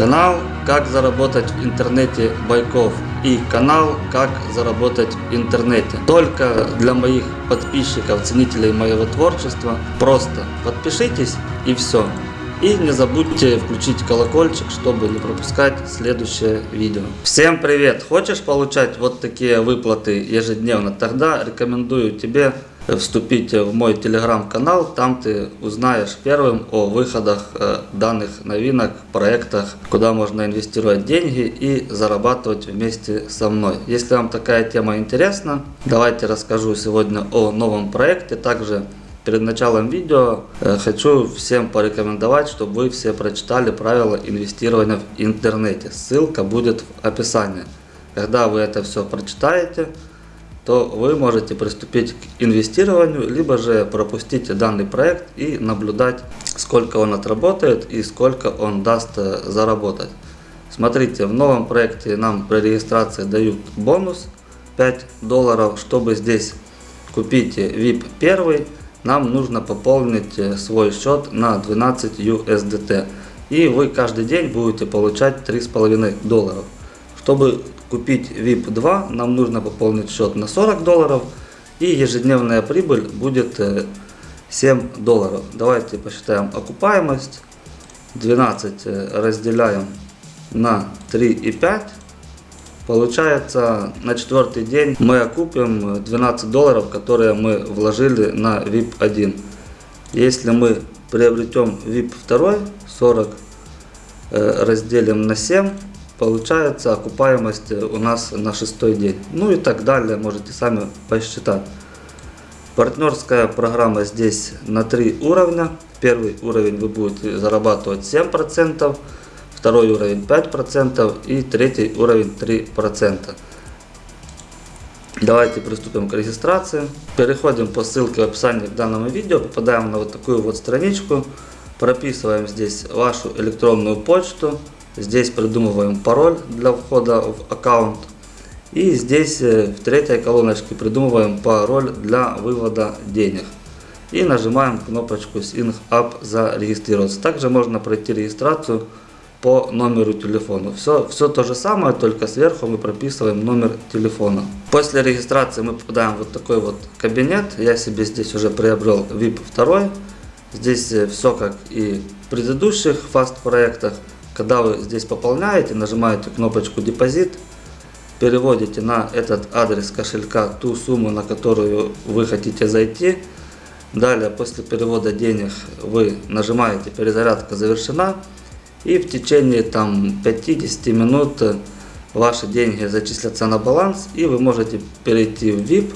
Канал «Как заработать в интернете Байков» и канал «Как заработать в интернете». Только для моих подписчиков, ценителей моего творчества. Просто подпишитесь и все. И не забудьте включить колокольчик, чтобы не пропускать следующее видео. Всем привет! Хочешь получать вот такие выплаты ежедневно? Тогда рекомендую тебе вступить в мой телеграм-канал. Там ты узнаешь первым о выходах э, данных новинок, проектах, куда можно инвестировать деньги и зарабатывать вместе со мной. Если вам такая тема интересна, давайте расскажу сегодня о новом проекте. Также Перед началом видео э, хочу всем порекомендовать, чтобы вы все прочитали правила инвестирования в интернете. Ссылка будет в описании. Когда вы это все прочитаете, то вы можете приступить к инвестированию, либо же пропустить данный проект и наблюдать, сколько он отработает и сколько он даст э, заработать. Смотрите, в новом проекте нам при регистрации дают бонус 5 долларов. Чтобы здесь купить VIP 1, нам нужно пополнить э, свой счет на 12 USDT. И вы каждый день будете получать 3,5 долларов. Чтобы купить VIP 2, нам нужно пополнить счет на 40 долларов. И ежедневная прибыль будет 7 э, долларов. Давайте посчитаем окупаемость. 12 э, разделяем на 3,5 Получается, на четвертый день мы окупим 12 долларов, которые мы вложили на VIP 1. Если мы приобретем VIP 2, 40 э, разделим на 7, получается окупаемость у нас на шестой день. Ну и так далее, можете сами посчитать. Партнерская программа здесь на 3 уровня. Первый уровень вы будете зарабатывать 7% второй уровень 5% и третий уровень 3%. Давайте приступим к регистрации. Переходим по ссылке в описании к данному видео, попадаем на вот такую вот страничку, прописываем здесь вашу электронную почту, здесь придумываем пароль для входа в аккаунт и здесь э, в третьей колоночке придумываем пароль для вывода денег. И нажимаем кнопочку Sync Up зарегистрироваться. Также можно пройти регистрацию по номеру телефона. Все, все то же самое, только сверху мы прописываем номер телефона. После регистрации мы попадаем в вот такой вот кабинет. Я себе здесь уже приобрел VIP 2. Здесь э, все как и в предыдущих фаст проектах. Когда вы здесь пополняете, нажимаете кнопочку депозит, переводите на этот адрес кошелька ту сумму, на которую вы хотите зайти. Далее, после перевода денег, вы нажимаете перезарядка завершена. И в течение там 50 минут э, ваши деньги зачислятся на баланс и вы можете перейти в VIP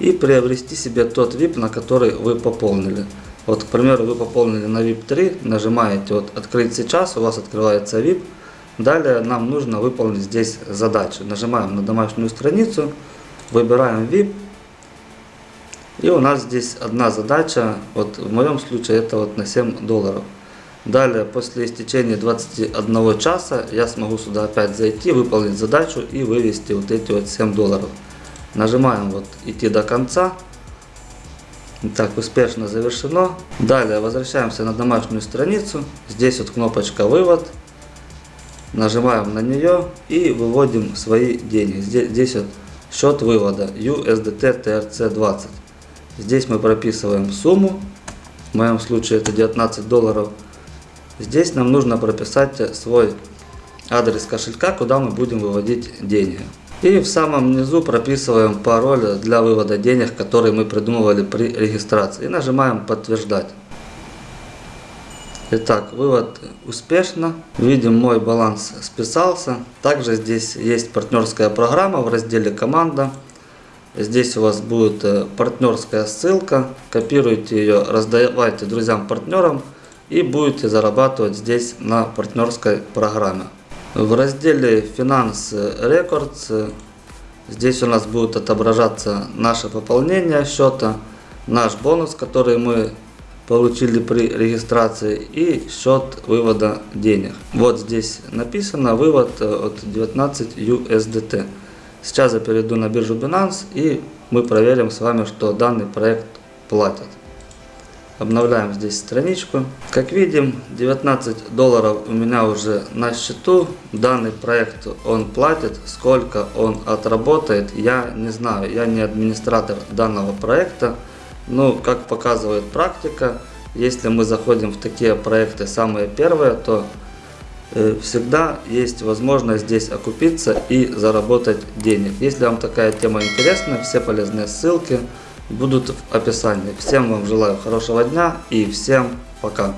и приобрести себе тот VIP, на который вы пополнили. Вот, к примеру, вы пополнили на VIP 3, нажимаете вот «Открыть сейчас», у вас открывается VIP. Далее нам нужно выполнить здесь задачу. Нажимаем на домашнюю страницу, выбираем VIP. И у нас здесь одна задача, вот в моем случае это вот на 7 долларов. Далее, после истечения 21 часа, я смогу сюда опять зайти, выполнить задачу и вывести вот эти вот 7 долларов. Нажимаем вот идти до конца. Так, успешно завершено. Далее, возвращаемся на домашнюю страницу. Здесь вот кнопочка вывод. Нажимаем на нее и выводим свои деньги. Здесь, здесь вот счет вывода USDT TRC20. Здесь мы прописываем сумму. В моем случае это 19 долларов. Здесь нам нужно прописать свой адрес кошелька, куда мы будем выводить деньги. И в самом низу прописываем пароль для вывода денег, который мы придумывали при регистрации. И нажимаем подтверждать. Итак, вывод успешно. Видим, мой баланс списался. Также здесь есть партнерская программа в разделе «Команда». Здесь у вас будет э, партнерская ссылка. Копируйте ее, раздавайте друзьям-партнерам и будете зарабатывать здесь на партнерской программе. В разделе Finance Records здесь у нас будет отображаться наше пополнение счета, наш бонус, который мы получили при регистрации и счет вывода денег. Вот здесь написано вывод от 19 USDT. Сейчас я перейду на биржу Binance и мы проверим с вами, что данный проект платит. Обновляем здесь страничку. Как видим, 19 долларов у меня уже на счету. Данный проект он платит. Сколько он отработает, я не знаю. Я не администратор данного проекта. Но, как показывает практика, если мы заходим в такие проекты самые первые, то э, всегда есть возможность здесь окупиться и заработать денег. Если вам такая тема интересна, все полезные ссылки будут в описании. Всем вам желаю хорошего дня и всем пока.